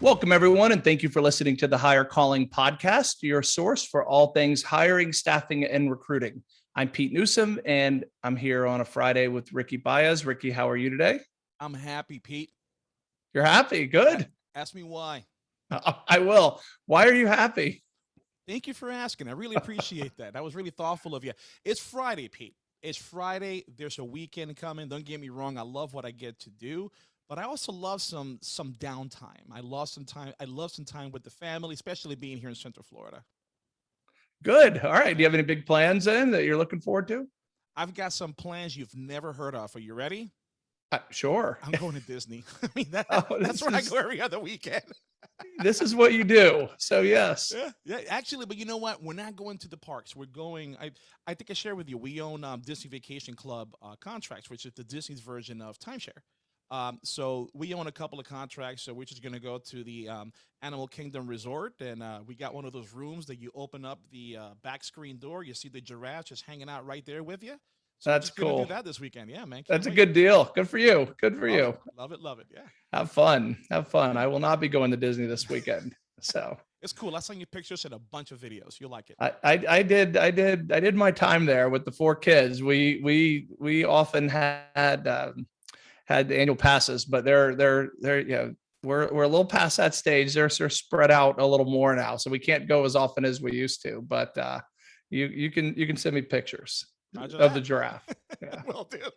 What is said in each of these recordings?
Welcome, everyone, and thank you for listening to the Hire Calling Podcast, your source for all things hiring, staffing, and recruiting. I'm Pete Newsome, and I'm here on a Friday with Ricky Baez. Ricky, how are you today? I'm happy, Pete. You're happy. Good. Ask me why. Uh, I will. Why are you happy? Thank you for asking. I really appreciate that. That was really thoughtful of you. It's Friday, Pete. It's Friday. There's a weekend coming. Don't get me wrong. I love what I get to do but I also love some some downtime. I love some time. I love some time with the family, especially being here in Central Florida. Good. All right. Do you have any big plans then that you're looking forward to? I've got some plans you've never heard of. Are you ready? Uh, sure. I'm going to Disney. I mean, that, oh, that's where is, I go every other weekend. this is what you do. So yes. Yeah, yeah, actually, but you know what? We're not going to the parks. We're going. I I think I shared with you. We own um, Disney Vacation Club uh, contracts, which is the Disney's version of timeshare. Um, so we own a couple of contracts. So we're just going to go to the um, Animal Kingdom Resort, and uh, we got one of those rooms that you open up the uh, back screen door. You see the giraffe just hanging out right there with you. So That's cool. Do that this weekend, yeah, man. That's wait. a good deal. Good for you. Good for love you. It. Love it, love it. Yeah. Have fun. Have fun. I will not be going to Disney this weekend. So it's cool. I sent you pictures and a bunch of videos. You'll like it. I, I, I did I did I did my time there with the four kids. We we we often had um, had annual passes, but they're they're they're you know we're we're a little past that stage. They're they're spread out a little more now, so we can't go as often as we used to. But uh, you you can you can send me pictures of that. the giraffe. Yeah. will do.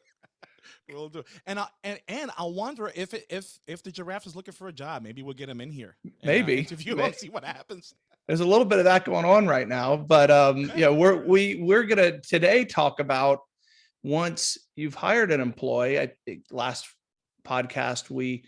Will do. And I and, and I wonder if it, if if the giraffe is looking for a job, maybe we'll get him in here. Uh, maybe interview him, see what happens. There's a little bit of that going on right now, but um, yeah, we're we we're gonna today talk about once you've hired an employee, I think last podcast we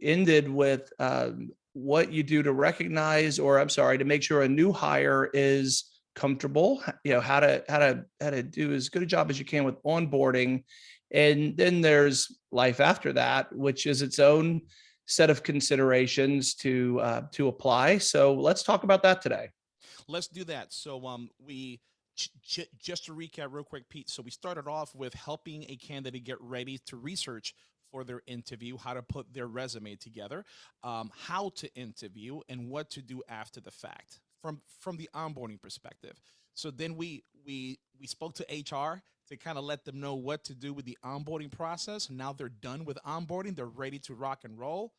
ended with um, what you do to recognize, or I'm sorry, to make sure a new hire is comfortable. You know how to how to how to do as good a job as you can with onboarding, and then there's life after that, which is its own set of considerations to uh, to apply. So let's talk about that today. Let's do that. So um, we just to recap real quick, Pete. So we started off with helping a candidate get ready to research for their interview, how to put their resume together, um, how to interview, and what to do after the fact from from the onboarding perspective. So then we we we spoke to HR to kind of let them know what to do with the onboarding process. Now they're done with onboarding, they're ready to rock and roll.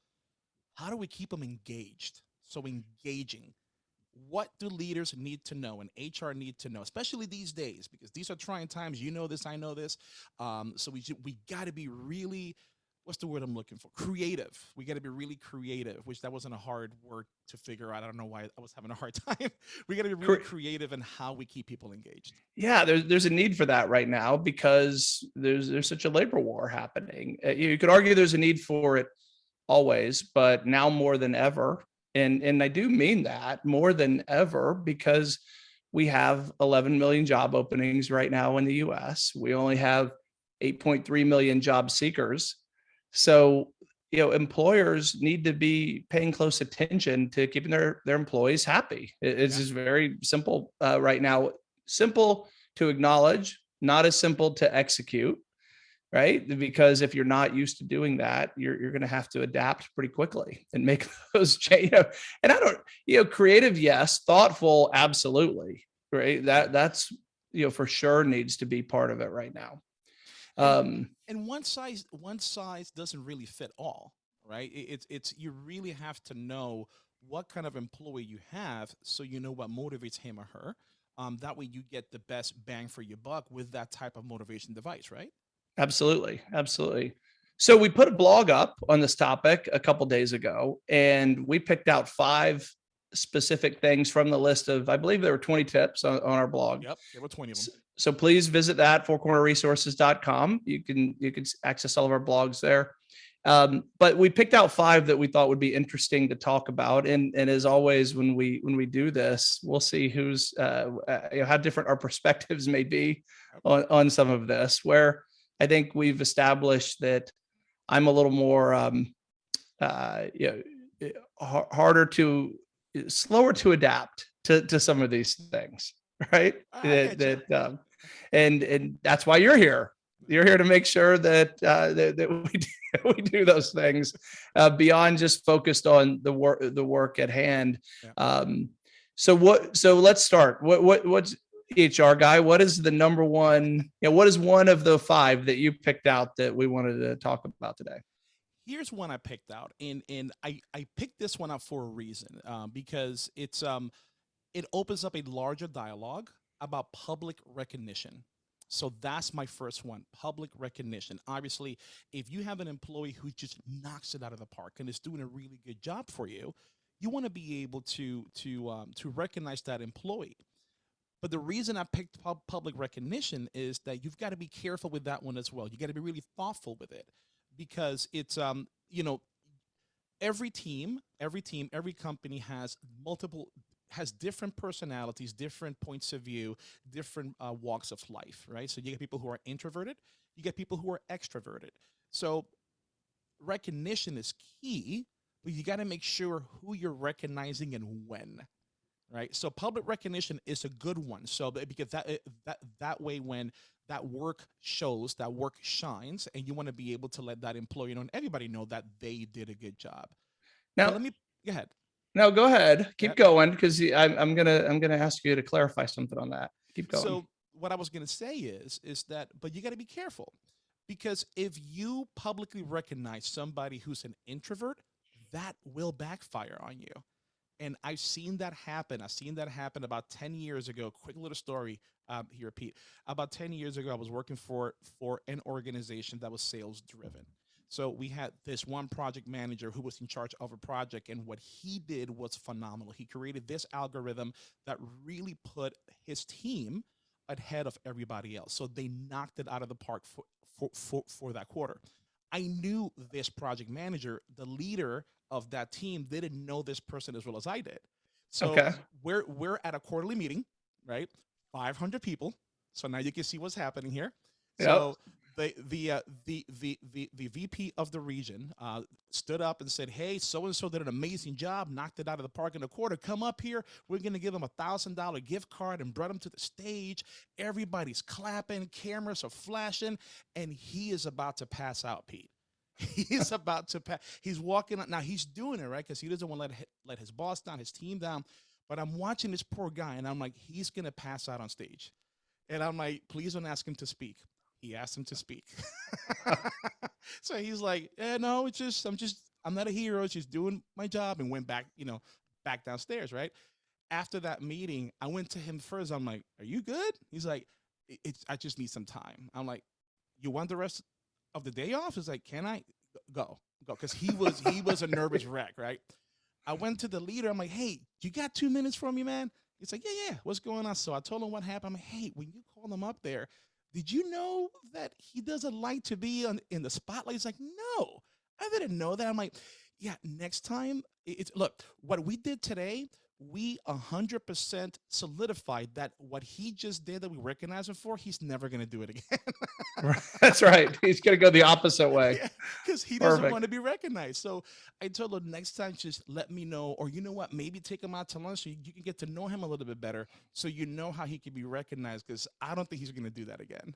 How do we keep them engaged? So engaging what do leaders need to know and HR need to know, especially these days, because these are trying times. You know this, I know this. Um, so we we got to be really, what's the word I'm looking for? Creative. We got to be really creative, which that wasn't a hard word to figure out. I don't know why I was having a hard time. we got to be really creative in how we keep people engaged. Yeah, there's there's a need for that right now because there's there's such a labor war happening. Uh, you could argue there's a need for it always, but now more than ever, and, and I do mean that more than ever because we have 11 million job openings right now in the US. We only have 8.3 million job seekers. So, you know, employers need to be paying close attention to keeping their, their employees happy. It's yeah. just very simple uh, right now. Simple to acknowledge, not as simple to execute right? Because if you're not used to doing that, you're, you're going to have to adapt pretty quickly and make those change. You know, and I don't, you know, creative, yes, thoughtful, absolutely, right? That that's, you know, for sure needs to be part of it right now. Um, and one size, one size doesn't really fit all, right? It's, it's, you really have to know what kind of employee you have so you know what motivates him or her. Um, that way you get the best bang for your buck with that type of motivation device, right? Absolutely. Absolutely. So we put a blog up on this topic a couple days ago, and we picked out five specific things from the list of, I believe there were 20 tips on, on our blog. Yep, there were 20 of them. So, so please visit that fourcornerresources.com. You can you can access all of our blogs there. Um, but we picked out five that we thought would be interesting to talk about. And, and as always, when we when we do this, we'll see who's uh, uh you know, how different our perspectives may be on, on some of this. Where I think we've established that I'm a little more, um, uh, you know, eh, harder to, slower to adapt to, to some of these things, right? That, that um, and, and that's why you're here. You're here to make sure that uh, that, that we do, we do those things uh, beyond just focused on the work the work at hand. Yeah. Um, so what? So let's start. What what what's HR guy? What is the number one? You know, what is one of the five that you picked out that we wanted to talk about today? Here's one I picked out, and and I I picked this one out for a reason, um, because it's um it opens up a larger dialogue about public recognition. So that's my first one, public recognition. Obviously, if you have an employee who just knocks it out of the park and is doing a really good job for you, you want to be able to to um, to recognize that employee. But the reason I picked pub- public recognition is that you've got to be careful with that one as well. You got to be really thoughtful with it because it's um you know every team, every team, every company has multiple has different personalities, different points of view, different uh, walks of life, right? So you get people who are introverted, you get people who are extroverted. So recognition is key, but you got to make sure who you're recognizing and when, right? So public recognition is a good one. So that- because that eh, that that way when that work shows, that work shines, and you want to be able to let that employee know and everybody know that they did a good job. But Now, let me go ahead. no, go ahead. Keep going because I'm I'm gonna I'm gonna ask you to clarify something on that. Keep going. So what I was going to say is is that but you got to be careful because if you publicly recognize somebody who's an introvert, that will backfire on you. And I've seen that happen. I've seen that happen about 10 years ago. Quick little story um, here, Pete. About 10 years ago, I was working for for an organization that was sales driven. So we had this one project manager who was in charge of a project, and what he did was phenomenal. He created this algorithm that really put his team ahead of everybody else. So they knocked it out of the park for for for, for that quarter. I knew this project manager, the leader of that team, they didn't know this person as well as I did. So Okay. we're we're at a quarterly meeting, right? 500 people. So now you can see what's happening here. Yep. So the the uh, the the the the VP of the region uh, stood up and said, "Hey, so and so did an amazing job, knocked it out of the park in a quarter. Come up here. We're gonna give them a thousand dollar gift card and brought him to the stage. Everybody's clapping, cameras are flashing, and he is about to pass out, Pete. He's about to pass. He's walking out now. He's doing it right because he doesn't want to let let his boss down, his team down. But I'm watching this poor guy, and I'm like, he's gonna pass out on stage, and I'm like, please don't ask him to speak. He asked him to speak. so he's like, eh, no, it's just, I'm just, I'm not a hero. It's just doing my job and went back, you know, back downstairs, right? After that meeting, I went to him first. I'm like, are you good? He's like, it's, I just need some time. I'm like, you want the rest of the day off? is like, can I go, go? Cause he was, he was a nervous wreck, right? I went to the leader. I'm like, hey, you got two minutes for me, man? He's like, yeah, yeah. What's going on? So I told him what happened. I'm like, hey, when you call him up there, did you know that he doesn't like to be on, in the spotlight? He's like, no, I didn't know that. I'm like, yeah, next time, it's look, what we did today, we 100% solidified that what he just did that we recognize him for, he's never going to do it again. That's right. He's gonna go the opposite way. because he doesn't Perfect. want to be recognized. So I told him next time, just let me know, or you know what, maybe take him out to lunch so you, you can get to know him a little bit better, so you know how he can be recognized. Because I don't think he's going to do that again.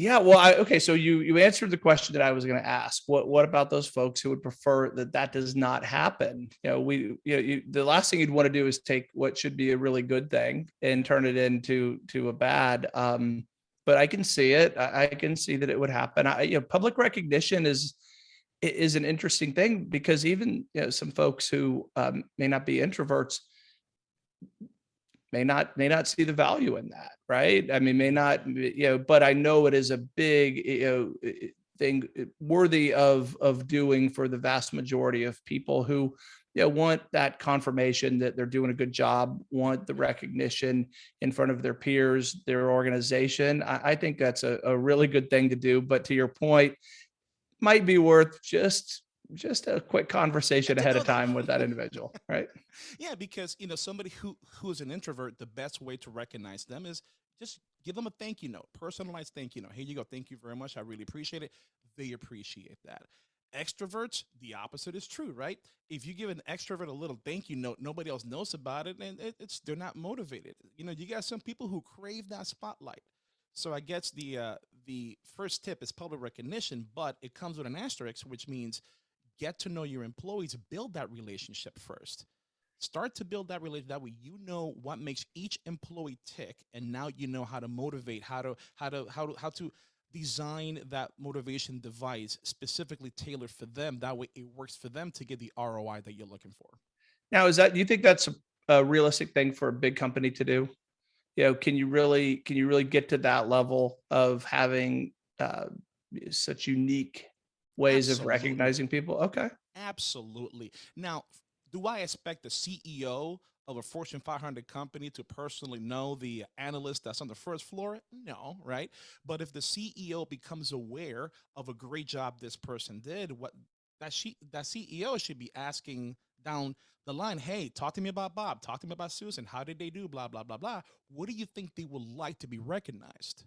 Yeah, well, I, okay, so you you answered the question that I was going to ask. What what about those folks who would prefer that that does not happen? You know, we you know, you, the last thing you'd want to do is take what should be a really good thing and turn it into to a bad. Um, but I can see it. I, I can see that it would happen. I, you know, public recognition is is an interesting thing because even you know some folks who um, may not be introverts may not may not see the value in that right? I mean may not you know but i know it is a big you know thing uh, worthy of of doing for the vast majority of people who you know want that confirmation that they're doing a good job want the recognition in front of their peers their organization. I, I think that's a, a really good thing to do but to your point might be worth just just a quick conversation ahead of time with that individual right Yeah, because you know somebody who who is an introvert, the best way to recognize them is just give them a thank you note, personalized thank you note. Here you go, thank you very much. I really appreciate it. They appreciate that. Extroverts, the opposite is true, right? If you give an extrovert a little thank you note, nobody else knows about it, and it, it's they're not motivated. You know, you got some people who crave that spotlight. So I guess the uh, the first tip is public recognition, but it comes with an asterisk, which means get to know your employees, build that relationship first. Start to build that relationship. That way, you know what makes each employee tick, and now you know how to motivate, how to how to how to how to design that motivation device specifically tailored for them. That way, it works for them to get the ROI that you're looking for. Now, is that, do you think that's a, a realistic thing for a big company to do? You know, can you really, can you really get to that level of having uh, such unique ways of recognizing people? Okay. Absolutely. Now, do I expect the CEO of a Fortune 500 company to personally know the analyst that's on the first floor? No, right? But if the CEO becomes aware of a great job this person did, what that she that CEO should be asking down the line, hey, talk to me about Bob, talk to me about Susan, how did they do? Blah, blah, blah, blah. What do you think they would like to be recognized?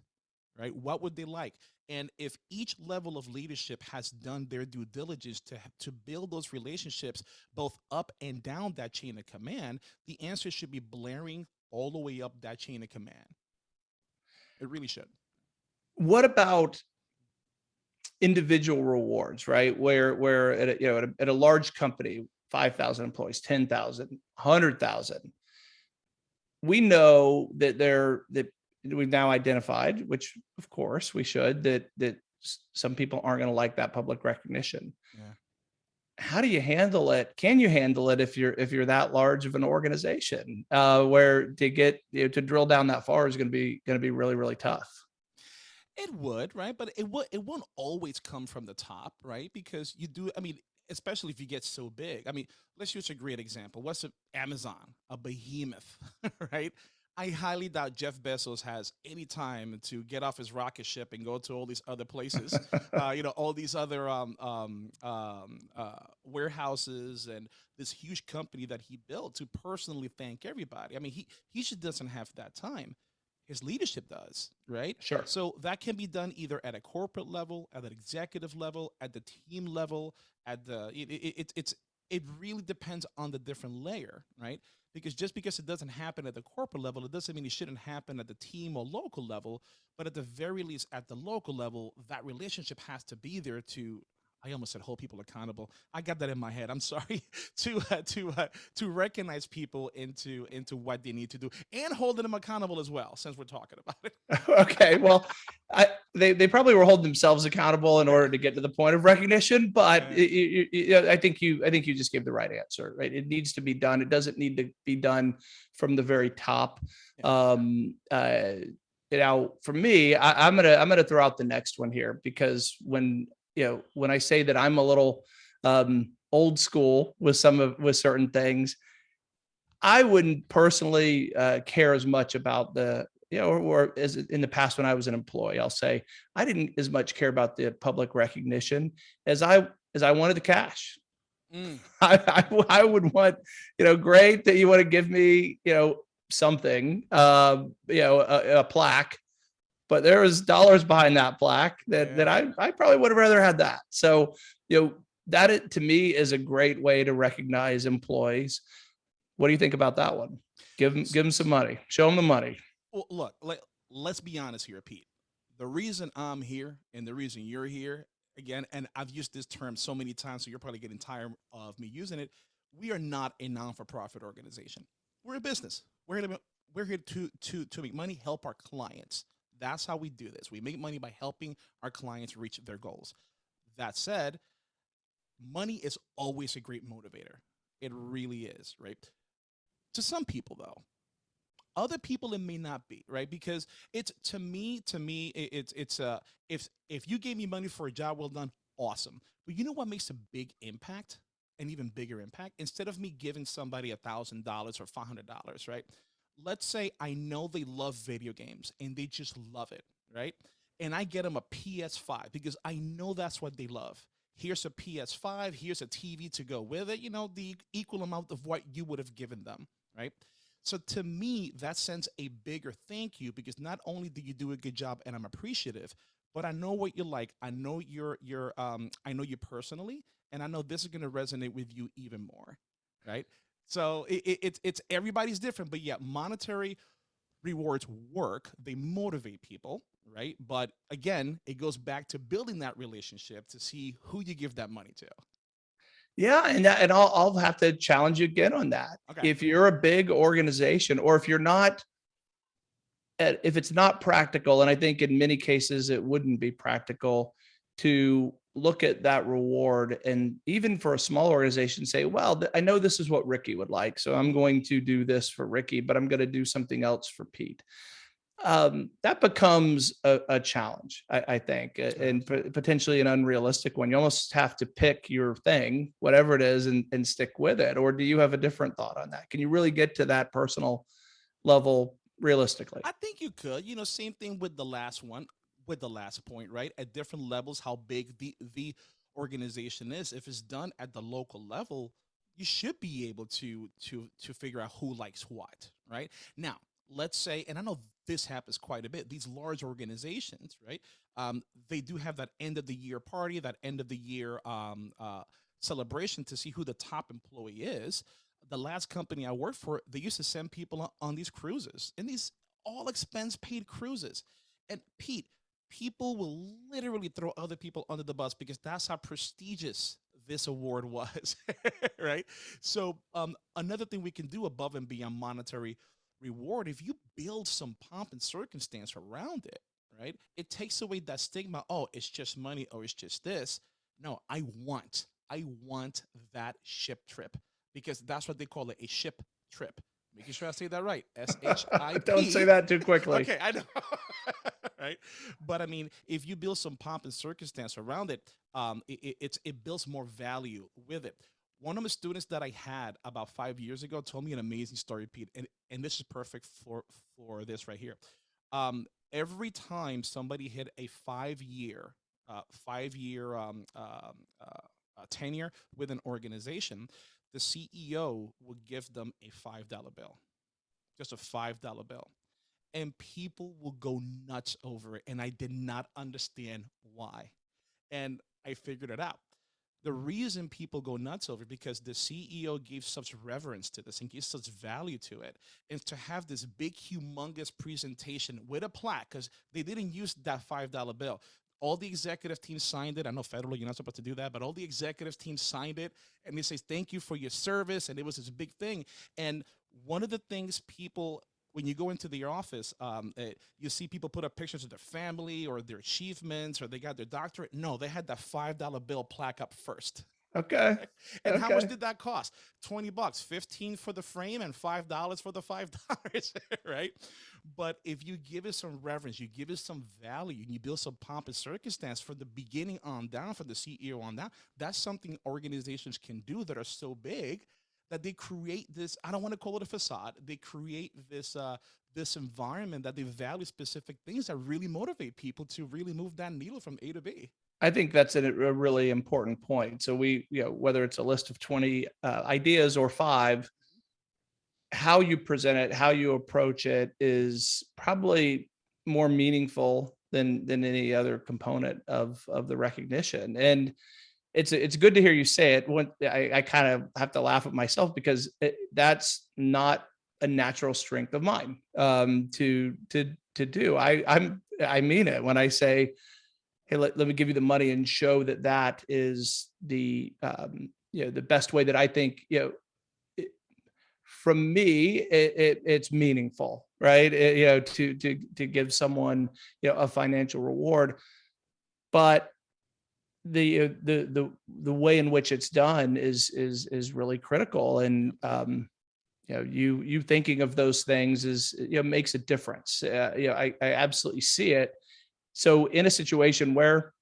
Right? What would they like? And if each level of leadership has done their due diligence to to build those relationships both up and down that chain of command, the answer should be blaring all the way up that chain of command. It really should. What about individual rewards, right? Where, where at a, you know, at a, at a large company, 5,000 employees, 10,000, 100,000, we know that they're, that we've now identified, which of course we should, that, that some people aren't going to like that public recognition. Yeah. How do you handle it? Can you handle it if you're, if you're that large of an organization, uh, where to get, you know, to drill down that far is going to be, going to be really, really tough. It would, right? But it would it won't always come from the top, right? Because you do, I mean, especially if you get so big. I mean, let's use a great example. What's a, Amazon, a behemoth, right? I highly doubt Jeff Bezos has any time to get off his rocket ship and go to all these other places, uh, you know, all these other um, um, um, uh, warehouses and this huge company that he built to personally thank everybody. I mean, he he just doesn't have that time. His leadership does, right? Sure. So that can be done either at a corporate level, at an executive level, at the team level, at the it, it, it, it's it really depends on the different layer, right? Because just because it doesn't happen at the corporate level, it doesn't mean it shouldn't happen at the team or local level. But at the very least, at the local level, that relationship has to be there to. I almost said hold people accountable. I got that in my head. I'm sorry to uh, to uh, to recognize people into into what they need to do and holding them accountable as well. Since we're talking about it. okay well I, they, they probably were holding themselves accountable in order to get to the point of recognition but it- it- it- i think you i think you just gave the right answer right it needs to be done it doesn't need to be done from the very top Yeah. um uh now for me I, i'm gonna i'm gonna throw out the next one here because when you know when i say that i'm a little um old school with some of with certain things I wouldn't personally uh, care as much about the, you know, or, or as in the past when I was an employee, I'll say I didn't as much care about the public recognition as I as I wanted the cash. Mm, I would want, you know, great that you want to give me, you know, something, um, you know, a, a plaque, but there was dollars behind that plaque that that I I probably would have rather had that. So, you know, that it, to me is a great way to recognize employees. What do you think about that one? Give them give them some money. Show them the money. Well, look, let, let's be honest here, Pete. The reason I'm here and the reason you're here, again, and I've used this term so many times, so you're probably getting tired of me using it. We are not a non-for-profit organization. We're a business. We're here to, we're here to, to, to make money, help our clients. That's how we do this. We make money by helping our clients reach their goals. That said, money is always a great motivator. It really is, right? To some people, though, other people it may not be right because it's to me to me it, it's it's uh if if you gave me money for a job well done awesome but you know what makes a big impact an even bigger impact instead of me giving somebody a thousand dollars or five hundred dollars right let's say i know they love video games and they just love it right and i get them a ps5 because i know that's what they love here's a ps5 here's a tv to go with it you know the equal amount of what you would have given them right so to me, that sends a bigger thank you because not only do you do a good job and I'm appreciative, but I know what you like. I know you're you're um I know you personally, and I know this is gonna resonate with you even more. Right. So it, it, it's it's everybody's different, but yeah, monetary rewards work. They motivate people, right? But again, it goes back to building that relationship to see who you give that money to. Yeah, and that, and I'll I'll have to challenge you again on that. Okay. If you're a big organization, or if you're not, uh, if it's not practical, and I think in many cases it wouldn't be practical to look at that reward, and even for a small organization, say, well, I know this is what Ricky would like, so I'm going to do this for Ricky, but I'm going to do something else for Pete um, that becomes a, a challenge, I, I think, a- and potentially an unrealistic one. You almost have to pick your thing, whatever it is, and, and stick with it. Or do you have a different thought on that? Can you really get to that personal level realistically? I think you could. You know, same thing with the last one, with the last point, right? At different levels, how big the the organization is. If it's done at the local level, you should be able to to to figure out who likes what, right? Now, let's say, and I know this happens quite a bit. These large organizations, right? Um, they do have that end of the year party, that end of the year um, uh, celebration to see who the top employee is. The last company I worked for, they used to send people on, on these cruises, and these all expense paid cruises. And Pete, people will literally throw other people under the bus because that's how prestigious this award was, right? So um, another thing we can do above and beyond monetary reward, if you build some pomp and circumstance around it, right? It takes away that stigma. Oh, it's just money. or it's just this. No, I want, I want that ship trip because that's what they call it, a ship trip. Making sure I say that right. S H I P. Don't say that too quickly. Okay, I know. right. But I mean, if you build some pomp and circumstance around it, um, it, it, it builds more value with it. One of the students that I had about five years ago told me an amazing story, Pete, and, and this is perfect for, for this right here. Um, every time somebody hit a five year, uh, five year um, um, uh, uh, tenure with an organization, the CEO would give them a $5 bill, just a $5 bill. And people will go nuts over it. And I did not understand why. And I figured it out. The reason people go nuts over it because the CEO gave such reverence to this and gives such value to it. And to have this big, humongous presentation with a plaque, because they didn't use that $5 bill. All the executive team signed it. I know federally you're not supposed to do that, but all the executive team signed it and they say, thank you for your service. And it was this big thing. And one of the things people when you go into the office, um, uh, you see people put up pictures of their family or their achievements or they got their doctorate. No, they had that $5 bill plaque up first. Okay. And how much did that cost? 20 bucks, 15 for the frame and $5 for the $5, right? But if you give it some reverence, you give it some value, and you build some pomp and circumstance from the beginning on down, from the CEO on down, that's something organizations can do that are so big that they create this, I don't want to call it a facade, they create this uh, this environment that they value specific things that really motivate people to really move that needle from A to B. I think that's a, a really important point. So we, you know, whether it's a list of 20 uh, ideas or five, how you present it, how you approach it is probably more meaningful than than any other component of of the recognition. And it's it's good to hear you say it. When I, I kind of have to laugh at myself because it, that's not a natural strength of mine um, to to to do. I I'm I mean it when I say hey, let, let me give you the money and show that that is the, um, you know, the best way that I think, you know, from me, it, it, it's meaningful, right? It- you know, to, to, to give someone, you know, a financial reward, but the, uh, the, the, the way in which it's done is, is, is really critical. And, um, you know, you, you thinking of those things is, you know, makes a difference. Uh, you know, I, I absolutely see it so in a situation where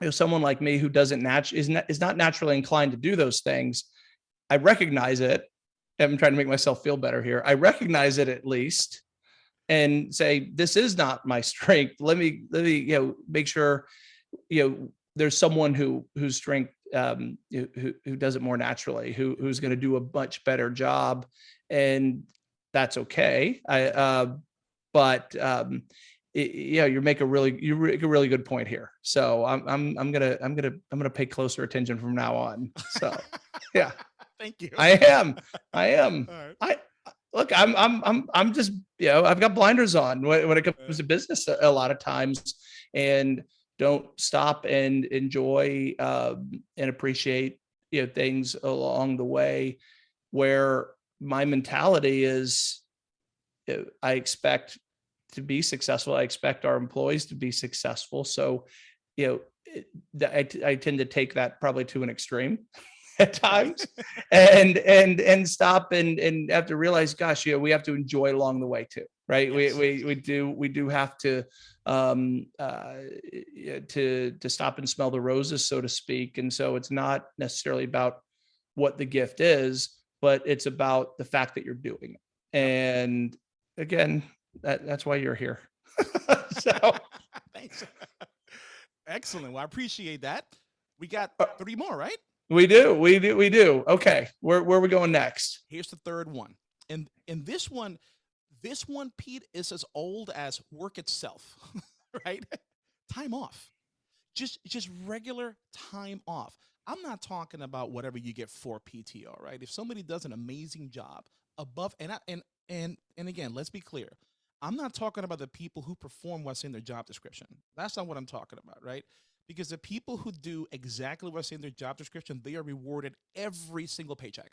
you know someone like me who doesn't nat is not is not naturally inclined to do those things, I recognize it. I'm trying to make myself feel better here. I recognize it at least and say this is not my strength. Let me let me you know make sure you know there's someone who whose strength um who who does it more naturally, who who's going to do a much better job and that's okay. I uh but um it, yeah, you make a really you make a really good point here. So I'm I'm I'm gonna I'm gonna I'm gonna pay closer attention from now on. So yeah, Thank you. I am I am. Right. I look, I'm, I'm, I'm, I'm just, you know, I've got blinders on when, when it comes to business a, a lot of times and don't stop and enjoy, um, and appreciate, you know, things along the way where my mentality is uh, I expect to be successful. I expect our employees to be successful. So, you know, I, that I, t- I tend to take that probably to an extreme at times and, and, and stop and, and have to realize, gosh, you know, we have to enjoy along the way too, right? We, Yes. we, we do, we do have to, um, uh, to, to stop and smell the roses, so to speak. And so it's not necessarily about what the gift is, but it's about the fact that you're doing it. And again, that, that's why you're here. so Thanks. Excellent. Well, I appreciate that. We got Uh, three more, right? we do, we do, we do. Okay. Where, where are we going next? Here's the third one. And and this one, this one, Pete, is as old as work itself, right? Time off. Just just regular time off. I'm not talking about whatever you get for PTO, right? If somebody does an amazing job above and I, and and and again, let's be clear. I'm not talking about the people who perform what's in their job description. That's not what I'm talking about, right? Because the people who do exactly what's in their job description, they are rewarded every single paycheck,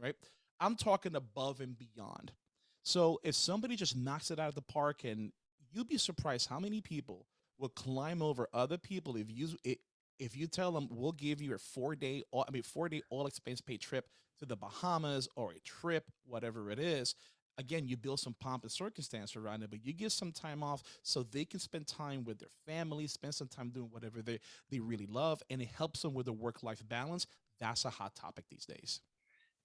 right? I'm talking above and beyond. So if somebody just knocks it out of the park, and you'd be surprised how many people will climb over other people if you if you tell them we'll give you a four day all I mean four day all expense paid trip to the Bahamas or a trip, whatever it is. Again, you build some pomp and circumstance around it, but you give some time off so they can spend time with their family, spend some time doing whatever they, they really love, and it helps them with a work life balance. That's a hot topic these days.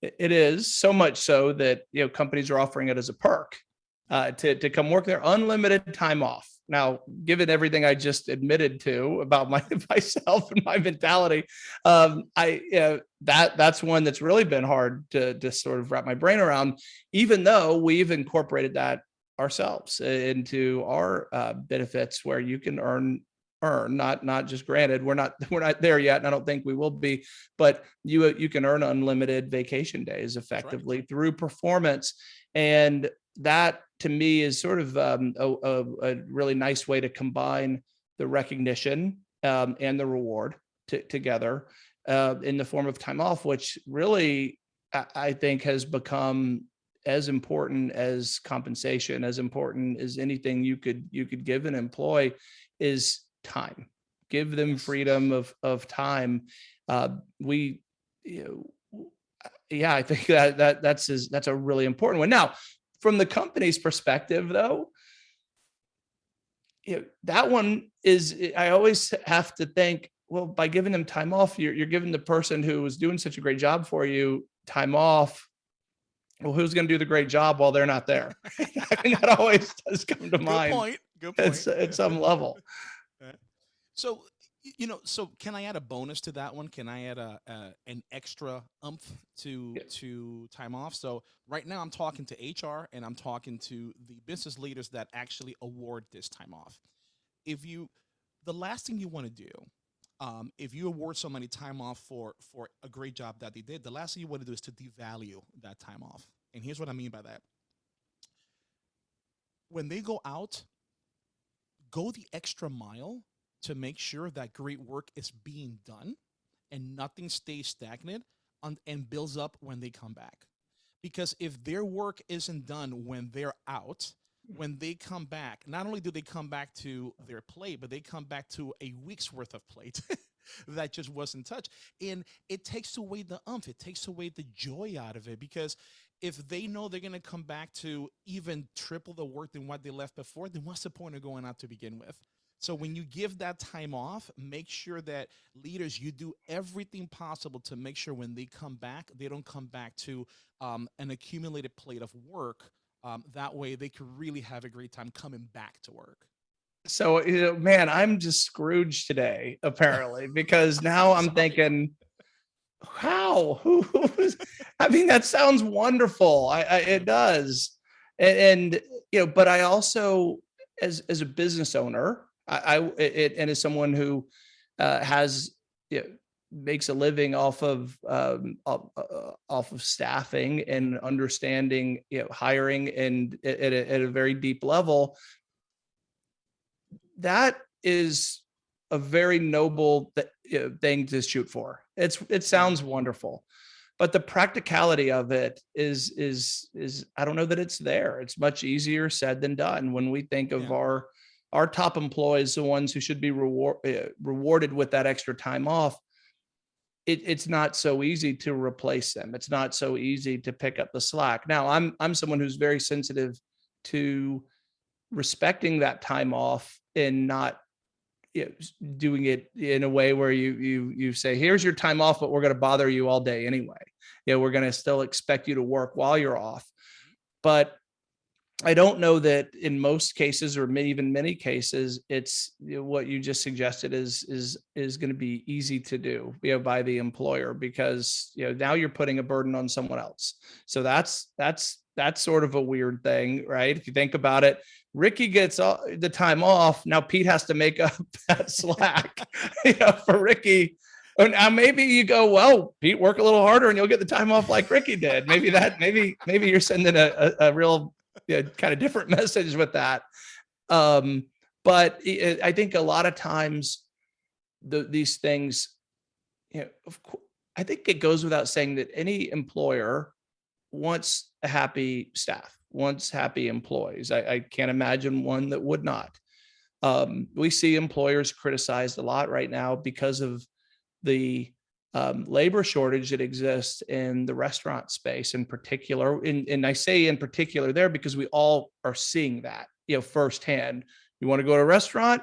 It is so much so that, you know, companies are offering it as a perk uh, to, to come work their unlimited time off. Now, given everything I just admitted to about my myself and my mentality, um, I you know, that that's one that's really been hard to to sort of wrap my brain around. Even though we've incorporated that ourselves into our uh, benefits, where you can earn earn not not just granted. We're not we're not there yet and i don't think we will be but you you can earn unlimited vacation days effectively through performance and that to me is sort of um, a, a, a really nice way to combine the recognition um, and the reward to, together uh, in the form of time off, which really I, I think has become as important as compensation, as important as anything you could you could give an employee is time. Give them freedom of of time. Uh, we, you know, yeah, I think that that that's is that's a really important one. Now, from the company's perspective, though, you know, that one is I always have to think, well, by giving them time off, you're you're giving the person who was doing such a great job for you time off. Well, who's going to do the great job while they're not there? I mean, that always does come to Good mind point. Good point. at, at some level. So, you know, so can I add a bonus to that one? Can I add a, a an extra umph to to time off? So right now I'm talking to HR and I'm talking to the business leaders that actually award this time off. If you, the last thing you want to do, um, if you award somebody time off for for a great job that they did, the last thing you want to do is to devalue that time off. And here's what I mean by that. When they go out, go the extra mile to make sure that great work is being done and nothing stays stagnant on, and builds up when they come back. Because if their work isn't done when they're out, when they come back, not only do they come back to their plate, but they come back to a week's worth of plate that just wasn't touched. And it takes away the umph, it takes away the joy out of it because if they know they're going to come back to even triple the work than what they left before, then what's the point of going out to begin with? So when you give that time off, make sure that leaders, you do everything possible to make sure when they come back, they don't come back to um, an accumulated plate of work. Um, that way they can really have a great time coming back to work. So, you know, man, I'm just Scrooge today, apparently, because now I'm thinking, how? Who? who's- I mean, that sounds wonderful. I, I it does, and, and you know, but I also, as as a business owner, I, I it, and as someone who uh, has you know, makes a living off of um, off, uh, off of staffing and understanding, you know, hiring and at, a, at a very deep level. That is a very noble th- you know, thing to shoot for. It's it sounds wonderful, but the practicality of it is is is I don't know that it's there. It's much easier said than done when we think of Yeah. our our top employees, the ones who should be reward, uh, rewarded with that extra time off it, it's not so easy to replace them. It's not so easy to pick up the slack. Now, I'm I'm someone who's very sensitive to respecting that time off and not you know, doing it in a way where you you you say, here's your time off, but we're going to bother you all day anyway. You know, we're going to still expect you to work while you're off. But I don't know that in most cases, or even many cases, it's you know, what you just suggested is is is going to be easy to do, you know, by the employer because you know now you're putting a burden on someone else. So that's that's that's sort of a weird thing, right? If you think about it, Ricky gets all the time off. Now Pete has to make up that slack, you know, for Ricky. And now maybe you go, well, Pete, work a little harder and you'll get the time off like Ricky did. Maybe that, maybe, maybe you're sending a, a, a real you know, kind of different message with that. Um, but i- I think a lot of times the, these things, you know, of course, I think it goes without saying that any employer wants a happy staff, wants happy employees. I, I can't imagine one that would not. Um, we see employers criticized a lot right now because of the um, labor shortage that exists in the restaurant space in particular. And, and I say in particular there because we all are seeing that, you know, firsthand. You want to go to a restaurant?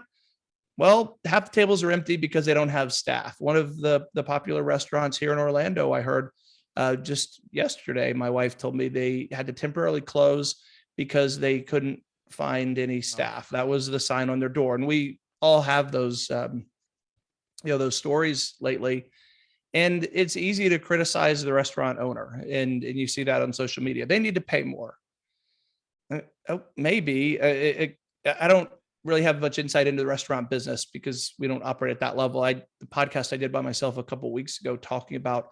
Well, half the tables are empty because they don't have staff. One of the the popular restaurants here in Orlando, I heard uh, just yesterday, my wife told me they had to temporarily close because they couldn't find any staff. That was the sign on their door, and we all have those, um, you know, those stories lately. And it's easy to criticize the restaurant owner, and and you see that on social media. They need to pay more. Uh, Oh, maybe. Uh, it- it- I don't really have much insight into the restaurant business because we don't operate at that level. I the podcast I did by myself a couple weeks ago talking about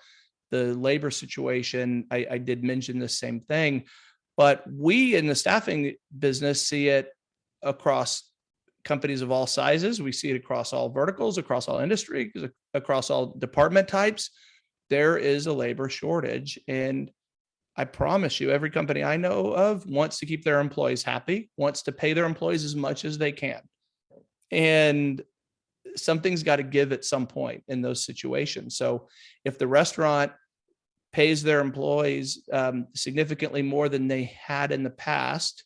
the labor situation. I, I did mention the same thing, but we in the staffing business see it across companies of all sizes. We see it across all verticals, across all industries, across all department types. There is a labor shortage, and I promise you, every company I know of wants to keep their employees happy, wants to pay their employees as much as they can. And something's got to give at some point in those situations. So if the restaurant pays their employees um, significantly more than they had in the past,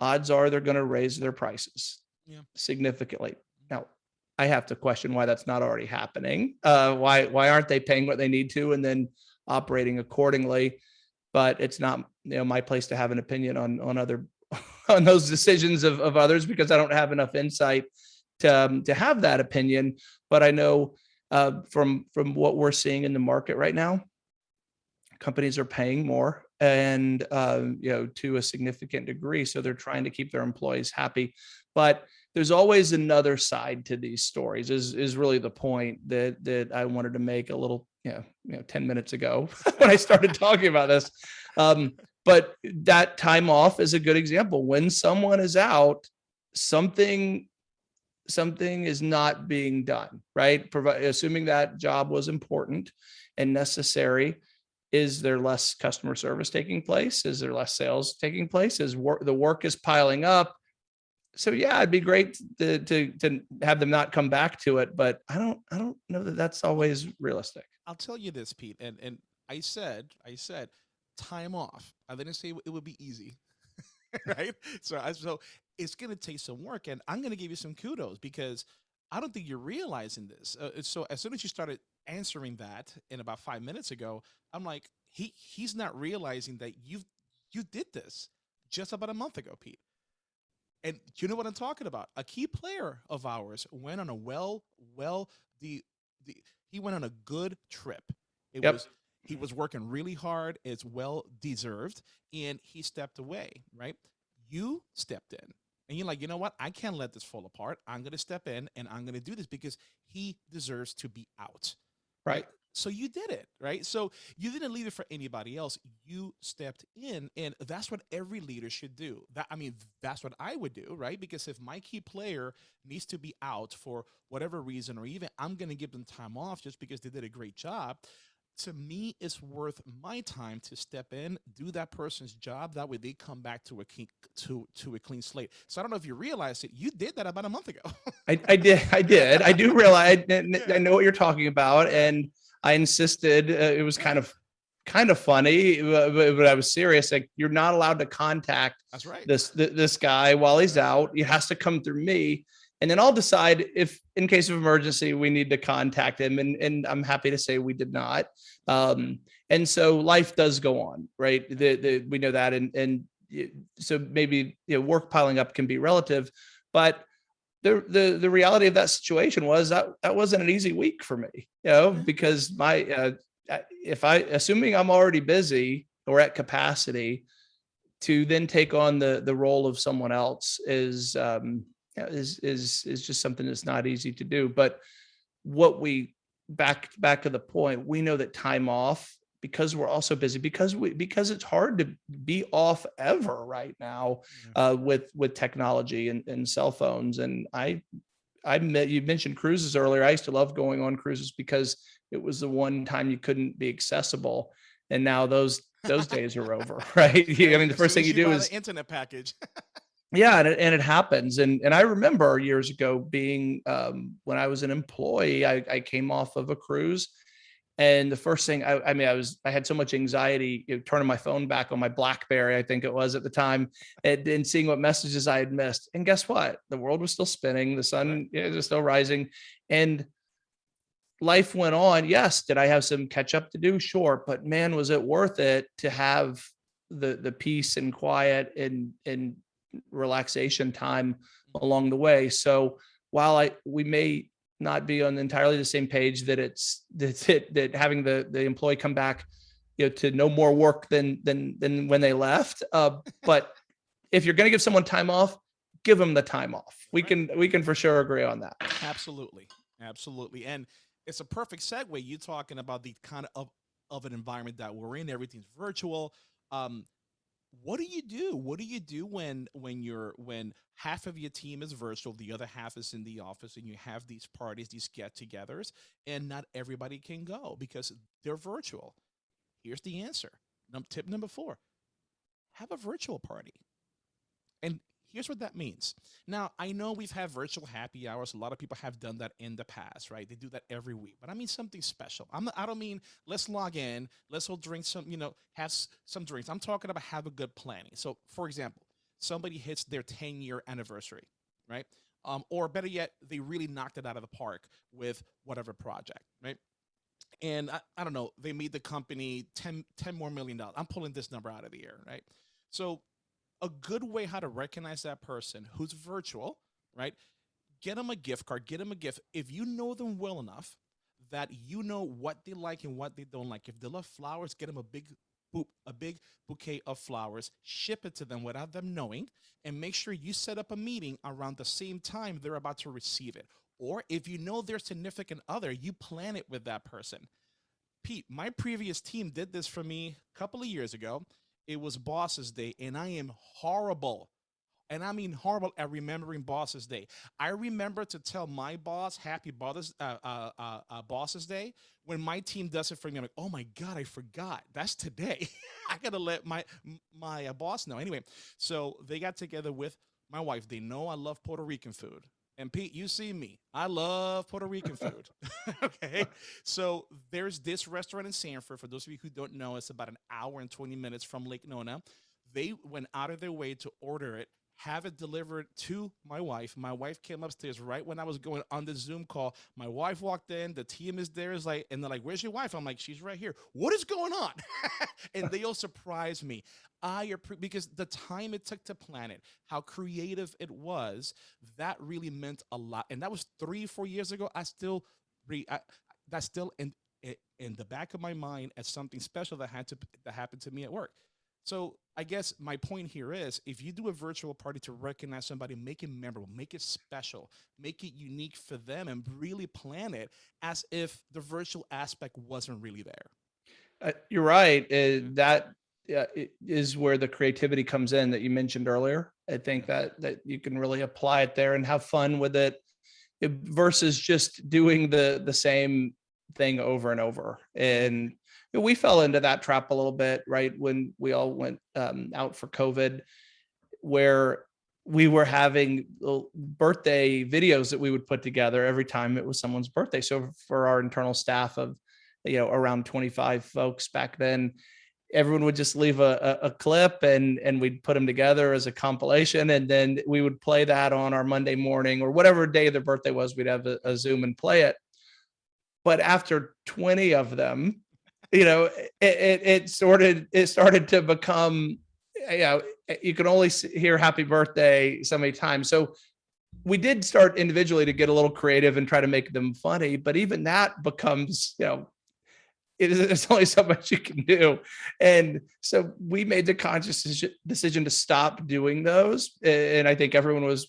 odds are they're going to raise their prices Yeah. significantly. Now, I have to question why that's not already happening. Uh, why why aren't they paying what they need to and then operating accordingly? But it's not you know my place to have an opinion on on other on those decisions of, of others because I don't have enough insight to um, to have that opinion. But I know uh, from from what we're seeing in the market right now, companies are paying more and um, you know to a significant degree so they're trying to keep their employees happy but there's always another side to these stories is is really the point that that i wanted to make a little you know, you know 10 minutes ago when i started talking about this. Um, but that time off is a good example. When someone is out something something is not being done right? Provi- assuming that job was important and necessary is there less customer service taking place? Is there less sales taking place? Is work the work is piling up so yeah it'd be great to, to to have them not come back to it but i don't i don't know that that's always realistic I'll tell you this, Pete, and and I said, I said, time off. I didn't say it would be easy, right? So I so it's gonna take some work, and I'm gonna give you some kudos because I don't think you're realizing this. Uh, so as soon as you started answering that in about five minutes ago, I'm like, he he's not realizing that you you did this just about a month ago, Pete. And you know what I'm talking about? A key player of ours went on a well, well, the the he went on a good trip. It Yep. was he was working really hard. It's well deserved, and he stepped away. Right? You stepped in, and you're like, you know what? I can't let this fall apart. I'm gonna step in, and I'm gonna do this because he deserves to be out. Right. So you did it, right? So you didn't leave it for anybody else. You stepped in, and that's what every leader should do. That I mean, that's what I would do, right? Because if my key player needs to be out for whatever reason, or even I'm going to give them time off just because they did a great job, to me it's worth my time to step in do that person's job that way they come back to a clean, to to a clean slate so i don't know if you realize it you did that about a month ago I, I did. I did. I do realize. I, I know what you're talking about, and I insisted. Uh, it was kind of, kind of funny, but, but I was serious. Like you're not allowed to contact that's right this th- this guy while he's out. He has to come through me, and then I'll decide if, in case of emergency, we need to contact him. And and I'm happy to say we did not. Um, and so life does go on, right? The, the we know that, and and so maybe you know work piling up can be relative, but the the the reality of that situation was that that wasn't an easy week for me, you know, because my uh, if I assuming I'm already busy or at capacity, to then take on the the role of someone else is um is is is just something that's not easy to do. But what we back back to the point, we know that time off because we're also busy because we because it's hard to be off ever right now uh, with with technology and, and cell phones. And I I met you mentioned cruises earlier. I used to love going on cruises because it was the one time you couldn't be accessible. And now those those days are over, right? You- I mean, the first thing as you do is internet package yeah, and it, and it happens. And and I remember years ago being um, when I was an employee, I, I came off of a cruise, and the first thing I, I mean, I was I had so much anxiety you know, turning my phone back on my BlackBerry, I think it was at the time, and, and seeing what messages I had missed. And guess what? The world was still spinning, the sun know, was still rising, and life went on. Yes, did I have some catch up to do? Sure, but man, was it worth it to have the the peace and quiet and and relaxation time mm-hmm. along the way. So while I we may not be on entirely the same page that it's that it, that having the the employee come back, you know, to no more work than than than when they left. Uh, but if you're going to give someone time off, give them the time off. We can we can for sure agree on that. Absolutely, absolutely, and it's a perfect segue. You talking about the kind of of an environment that we're in. Everything's virtual. Um, what do you do? What do you do when when you're when half of your team is virtual, the other half is in the office, and you have these parties, these get-togethers, and not everybody can go because they're virtual? Here's the answer. Num- tip number four: have a virtual party. And here's what that means. Now, I know we've had virtual happy hours. A lot of people have done that in the past, right? They do that every week. But I mean something special. I'm I don't mean let's log in, let's all drink some, you know, have some drinks. I'm talking about have a good planning. So, for example, somebody hits their 10 year anniversary, right? Um, or better yet, they really knocked it out of the park with whatever project, right? And I, I don't know, they made the company 10, 10 more million dollars. I'm pulling this number out of the air, right? So a good way how to recognize that person who's virtual, right? Get them a gift card, get them a gift. If you know them well enough that you know what they like and what they don't like. If they love flowers, get them a big a big bouquet of flowers, ship it to them without them knowing, and make sure you set up a meeting around the same time they're about to receive it. Or if you know their significant other, you plan it with that person. Pete, my previous team did this for me a couple of years ago. It was Boss's Day, and I am horrible. And I mean horrible at remembering Boss's Day. I remember to tell my boss Happy Boss's, uh, uh, uh, uh, Boss's Day when my team does it for me. I'm like, oh my god, I forgot. That's today. I gotta let my my uh, boss know. Anyway, so they got together with my wife. They know I love Puerto Rican food. And Pete, you see me. I love Puerto Rican food. okay. So there's this restaurant in Sanford. For those of you who don't know, it's about an hour and 20 minutes from Lake Nona. They went out of their way to order it, have it delivered to my wife. My wife came upstairs right when I was going on the Zoom call. My wife walked in, the team is there, is like, and they're like, Where's your wife? I'm like, She's right here. What is going on? and they all surprised me. I appre- because the time it took to plan it, how creative it was, that really meant a lot. And that was three, four years ago. I still re I, that's still in in the back of my mind as something special that had to that happened to me at work. So I guess my point here is if you do a virtual party to recognize somebody, make it memorable, make it special, make it unique for them, and really plan it as if the virtual aspect wasn't really there. Uh, you're right. Uh, that uh, is where the creativity comes in that you mentioned earlier. I think that that you can really apply it there and have fun with it, it- versus just doing the the same thing over and over. And we fell into that trap a little bit, right? When we all went um, out for COVID, where we were having birthday videos that we would put together every time it was someone's birthday. So for our internal staff of you know around 25 folks back then everyone would just leave a, a, clip and and we'd put them together as a compilation and then we would play that on our monday morning or whatever day their birthday was we'd have a, a zoom and play it but after 20 of them you know it, it, it started it started to become you know you can only hear happy birthday so many times. So we did start individually to get a little creative and try to make them funny but even that becomes you know it is there's only so much you can do. And so we made the conscious decision to stop doing those and i think everyone was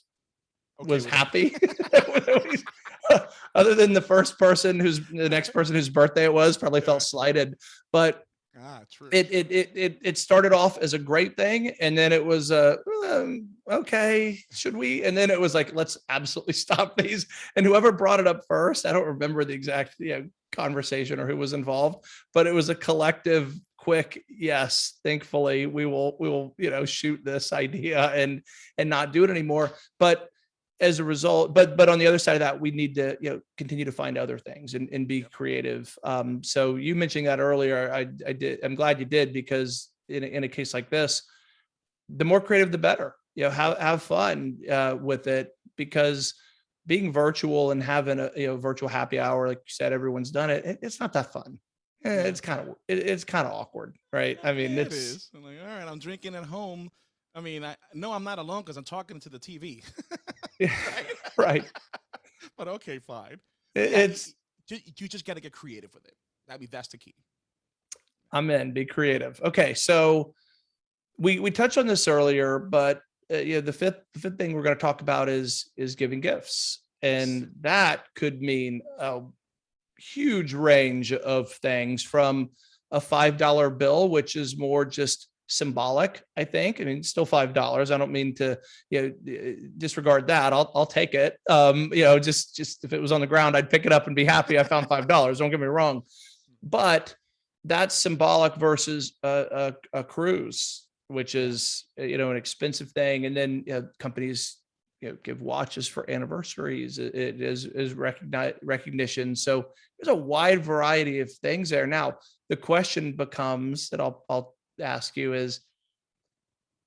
Okay was happy other than the first person who's the next person whose birthday it was probably felt slighted but Ah, true. it it it it, it started off as a great thing and then it was uh um, okay should we? And then it was like let's absolutely stop these. And whoever brought it up first i don't remember the exact you know, conversation or who was involved but it was a collective quick yes thankfully we will we will you know shoot this idea and and not do it anymore. But as a result but but on the other side of that we need to you know continue to find other things and, and be creative. Um so you mentioning that earlier. I i did i'm glad you did because in a, in a case like this the more creative the better. You know have have fun uh with it because being virtual and having a you know virtual happy hour like you said everyone's done it, it it's not that fun. Eh, Yeah. it's kind of it, it's kind of awkward right? I mean Yeah, it's it like, all right, I'm drinking at home. I mean, I no, I'm not alone because I'm talking to the TV. right but okay, fine. It's you, you just got to get creative with it. I mean, that's the key. I'm in. Be creative. Okay, so we we touched on this earlier, but uh, yeah, the fifth the fifth thing we're going to talk about is is giving gifts, and that could mean a huge range of things from a five dollar bill, which is more just symbolic. I think. I mean, still five dollars. I don't mean to you know uh, disregard that. I'll I'll take it. Um, you know, just just if it was on the ground, I'd pick it up and be happy I found five dollars. Don't get me wrong, but that's symbolic versus a, a, a cruise, which is uh, you know an expensive thing, and then you know, companies you know give watches for anniversaries. It, it is is recognize recognition. So there's a wide variety of things there. Now the question becomes that I'll I'll ask you is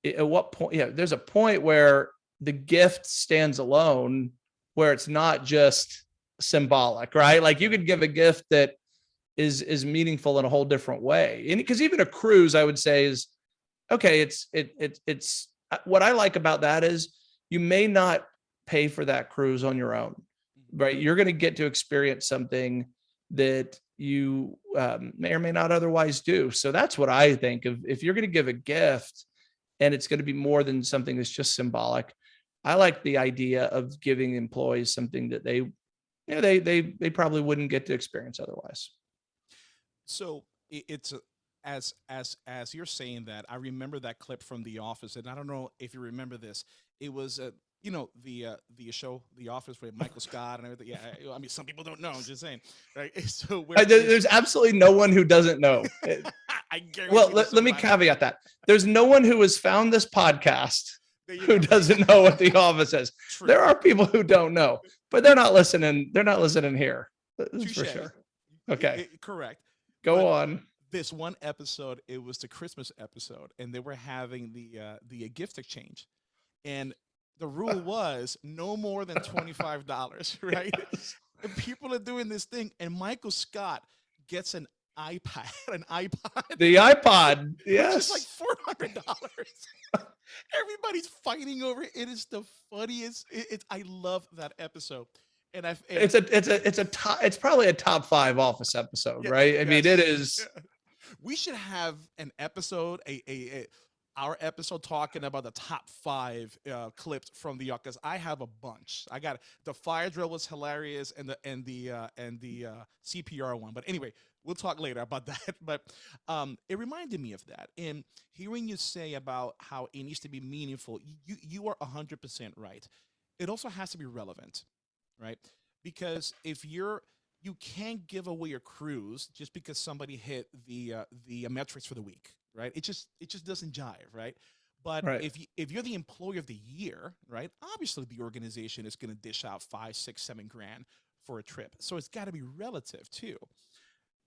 at what point? Yeah, there's a point where the gift stands alone, where it's not just symbolic, right? Like you could give a gift that is is meaningful in a whole different way. And because even a cruise, I would say is okay. It's it it it's uh, what I like about that is you may not pay for that cruise on your own, right? You're going to get to experience something that you um, may or may not otherwise do. So that's what I think of. If you're going to give a gift, and it's going to be more than something that's just symbolic, I like the idea of giving employees something that they, you know, they they they probably wouldn't get to experience otherwise. So it's a, as as as you're saying that, I remember that clip from The Office, and I don't know if you remember this. It was uh, you know the uh, the show The Office with Michael Scott and everything. Yeah, I, I mean some people don't know. I'm just saying, right? So where I- there- is- absolutely no one who doesn't know. I guarantee well, let, let me caveat that. There's no one who has found this podcast who doesn't know what The Office is. True. There are people who don't know, but they're not listening. They're not listening here. That's for sure. Okay. I- correct. Go But- on. This one episode, it was the Christmas episode, and they were having the uh, the gift exchange, and the rule was no more than twenty five dollars, right? And people are doing this thing, and Michael Scott gets an iPad, an iPod, The iPod. yes. is like four hundred dollars. Everybody's fighting over it. It is the funniest. It, it, I love that episode, and I've. It's a it's a it's a top it's probably a top five office episode, Yeah, right? I mean, it yes, is yeah. we should have an episode, a, a, a our episode talking about the top five uh, clips from the because I have a bunch. I got the fire drill was hilarious, and the and the uh, and the uh, CPR one. But anyway, we'll talk later about that. But um, it reminded me of that. And hearing you say about how it needs to be meaningful, you you are hundred percent right. It also has to be relevant, right? Because if you're you can't give away your cruise just because somebody hit the uh, the uh, metrics for the week, right? It just it just doesn't jive, right? But Right. if you if you're the employee of the year, right? Obviously, the organization is going to dish out five, six, seven grand for a trip, so it's got to be relative too.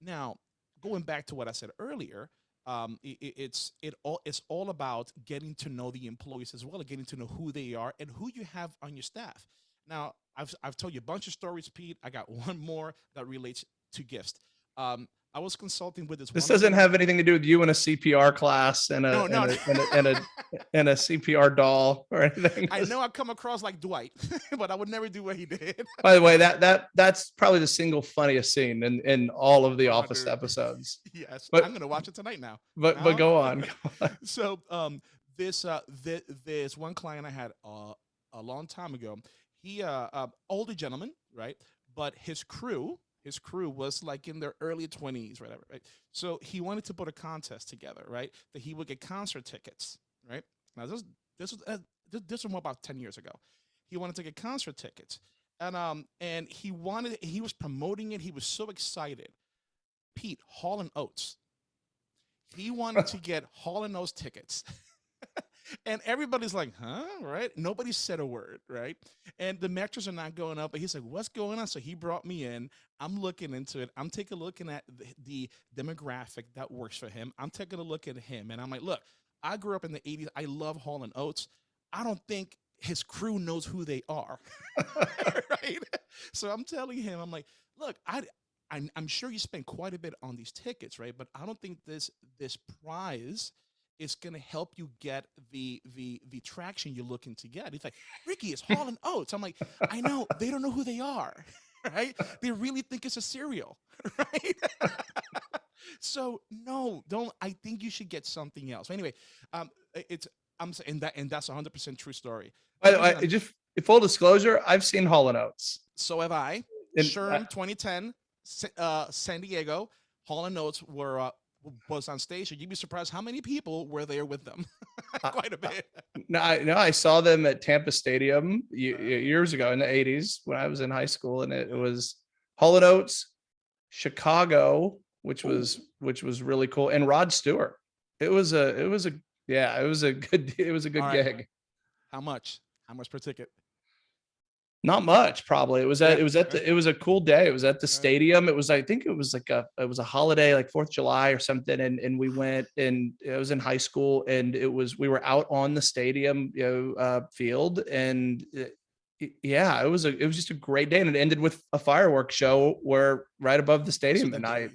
Now, going back to what I said earlier, um, i i- it's it all it's all about getting to know the employees as well, getting to know who they are and who you have on your staff. Now, I've I've told you a bunch of stories, Pete. I got one more that relates to gifts. Um, I was consulting with this. This doesn't have anything to do with you in a CPR class and a, No, no, and, a, and, a, and, a, and a CPR doll or anything. I know I come across like Dwight, but I would never do what he did. By the way, that that that's probably the single funniest scene in in all of the Oh, Office dude. episodes. yes, But- I'm gonna watch it tonight now. But No? but go on. go on. so um this uh this, this one client I had uh, a long time ago. He uh, uh older gentleman, right? But his crew, his crew was like in their early 20s, whatever, right? So he wanted to put a contest together, right? That he would get concert tickets, right? Now this this was uh, this, this was more about 10 years ago. He wanted to get concert tickets. And um and he wanted he was promoting it. He was so excited. Pete Hall and Oates. He wanted to get Hall and Oates tickets. and everybody's like, huh? Right? Nobody said a word, right? And the metrics are not going up. But he's like, what's going on? So he brought me in. I'm looking into it. I'm taking a looking at the, the demographic that works for him. I'm taking a look at him. And I'm like, look, I grew up in the 80s. I love Hall and Oates. I don't think his crew knows who they are. right? So I'm telling him, I'm like, look, I, I I'm sure you spent quite a bit on these tickets, right? But I don't think this this prize is going to help you get the the the traction you're looking to get. He's like, Ricky, is hauling oats. I'm like, I know they don't know who they are, right? They really think it's a cereal, right? so no, don't. I think you should get something else. Anyway, um, it's I'm saying that, and that's 100 percent true story. By the way, just full disclosure, I've seen Hall and Oates. So have I. And Sherm 2010, uh, San Diego, Hall and Oates were uh, was on stage, and you'd be surprised how many people were there with them. Uh, Quite a bit. No, I, no, I saw them at Tampa Stadium Uh-huh. ye- years ago in the '80s when I was in high school, and it, was Hall and Oates, Chicago, which was which was really cool, and Rod Stewart. It was a it was a yeah, it was a good it was a good right. gig. How much? How much per ticket? Not much, probably. It was at Yeah, it was at the it was a cool day. It was at the stadium. It was I think it was like a it was a holiday like Fourth of July or something, and and we went and it was in high school, and it was we were out on the stadium you know uh, field, and it- yeah, it was a it was just a great day, and it ended with a fireworks show where right above the stadium the night.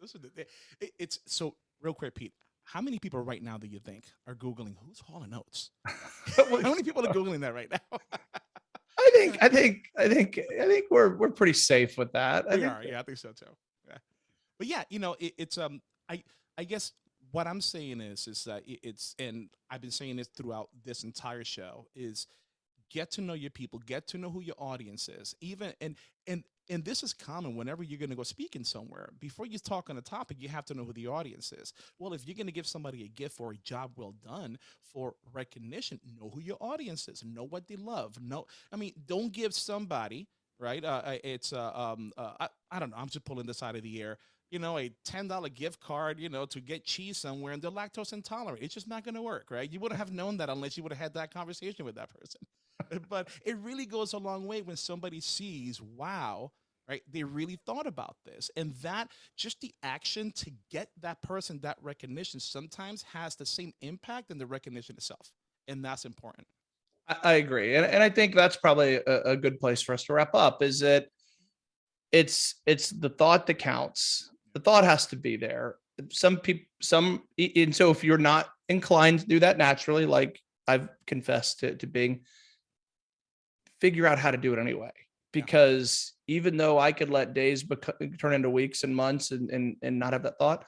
Those are the it- It's so real quick, Pete. How many people right now do you think are googling who's Hall and Oates? how many people are googling that right now? I think I think I think I think we're we're pretty safe with that. I we think are yeah i think so too yeah but yeah you know it, it's um i i guess what i'm saying is is that it- it's and i've been saying this throughout this entire show is get to know your people get to know who your audience is even and and and this is common whenever you're going to go speaking somewhere before you talk on a topic you have to know who the audience is well if you're going to give somebody a gift or a job well done for recognition know who your audience is know what they love know i mean don't give somebody right? Uh, it's uh, um, uh, I, I don't know. I'm just pulling this out of the air. You know, a ten dollar gift card, you know, to get cheese somewhere, and they're lactose intolerant. It's just not going to work, right? You wouldn't have known that unless you would have had that conversation with that person. but it really goes a long way when somebody sees, wow, right? They really thought about this, and that just the action to get that person that recognition sometimes has the same impact in the recognition itself, and that's important. I, agree, and and I think that's probably a, a good place for us to wrap up. Is that it's it's the thought that counts. The thought has to be there. Some people, some, and so if you're not inclined to do that naturally, like I've confessed to, to being, figure out how to do it anyway. Because even though I could let days turn into weeks and months and, and and not have that thought,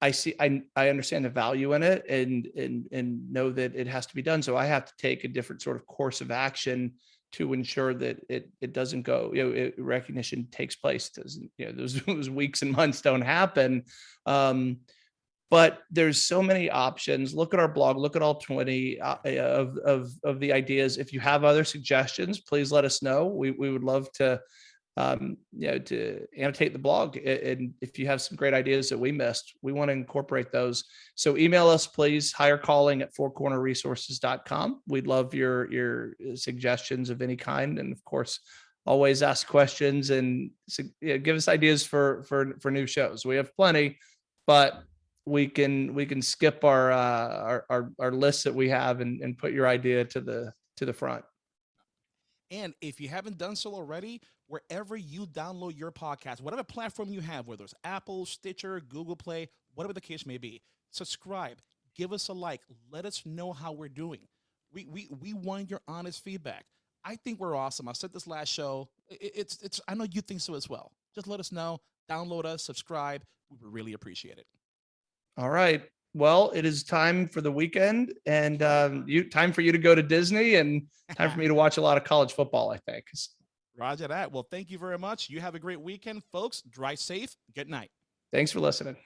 I see, I, I understand the value in it and, and, and know that it has to be done. So I have to take a different sort of course of action to ensure that it, it doesn't go, you know, it, recognition takes place. Doesn't, you know, those, those weeks and months don't happen. Um, but there's so many options. Look at our blog, look at all 20 uh, of, of, of the ideas. If you have other suggestions, please let us know. We, we would love to, um, you know, to annotate the blog. And if you have some great ideas that we missed, we want to incorporate those. So email us, please, hire calling at fourcornerresources.com. We'd love your, your suggestions of any kind. And of course, always ask questions and you know, give us ideas for, for, for new shows. We have plenty, but we can, we can skip our, uh, our, our, our list that we have and, and put your idea to the, to the front. And if you haven't done so already, wherever you download your podcast, whatever platform you have, whether it's Apple, Stitcher, Google Play, whatever the case may be, subscribe, give us a like, let us know how we're doing. We we we want your honest feedback. I think we're awesome. I said this last show. I- I- It's it's I know you think so as well. Just let us know, download us, subscribe. We would really appreciate it. All right. Well, it is time for the weekend and um, you time for you to go to Disney and time for me to watch a lot of college football, I think. Roger that. Well, thank you very much. You have a great weekend, folks. Drive safe. Good night. Thanks for listening.